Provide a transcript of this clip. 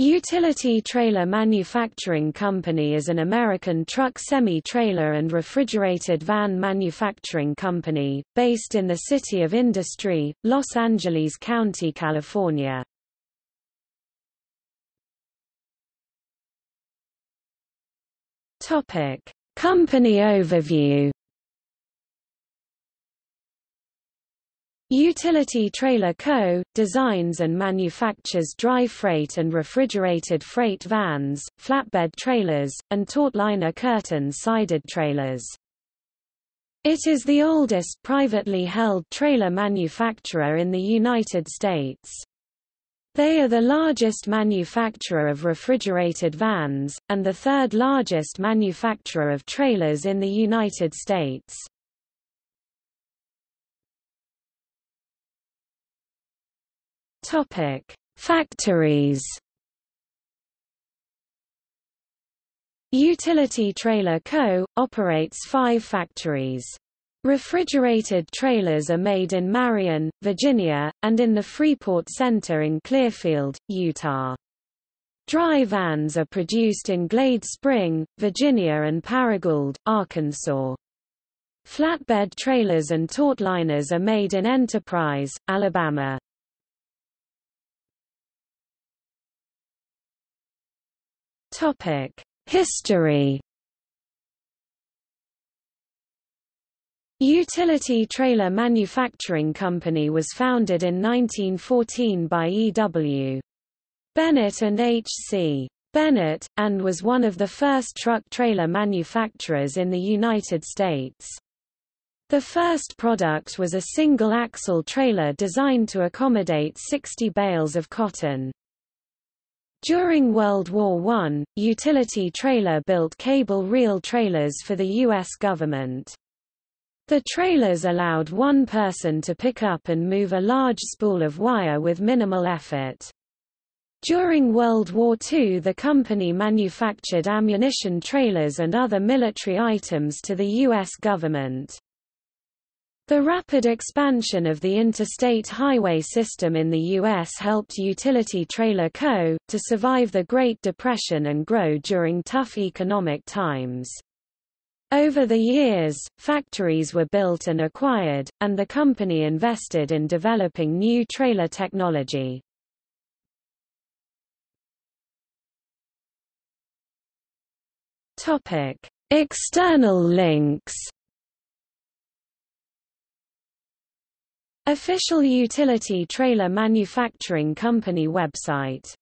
Utility Trailer Manufacturing Company is an American truck semi-trailer and refrigerated van manufacturing company, based in the City of Industry, Los Angeles County, California. Company overview Utility Trailer Co. designs and manufactures dry freight and refrigerated freight vans, flatbed trailers, and taut-liner curtain-sided trailers. It is the oldest privately held trailer manufacturer in the United States. They are the largest manufacturer of refrigerated vans, and the third largest manufacturer of trailers in the United States. Topic: Factories. Utility Trailer Co. operates five factories. Refrigerated trailers are made in Marion, Virginia, and in the Freeport Center in Clearfield, Utah. Dry vans are produced in Glade Spring, Virginia and Paragould, Arkansas. Flatbed trailers and taut liners are made in Enterprise, Alabama. Topic: History. Utility Trailer Manufacturing Company was founded in 1914 by E.W. Bennett and H.C. Bennett, and was one of the first truck trailer manufacturers in the United States. The first product was a single-axle trailer designed to accommodate 60 bales of cotton. During World War I, Utility Trailer built cable reel trailers for the U.S. government. The trailers allowed one person to pick up and move a large spool of wire with minimal effort. During World War II the company manufactured ammunition trailers and other military items to the U.S. government. The rapid expansion of the interstate highway system in the U.S. helped Utility Trailer Co. to survive the Great Depression and grow during tough economic times. Over the years, factories were built and acquired, and the company invested in developing new trailer technology. External links Official Utility Trailer Manufacturing Company website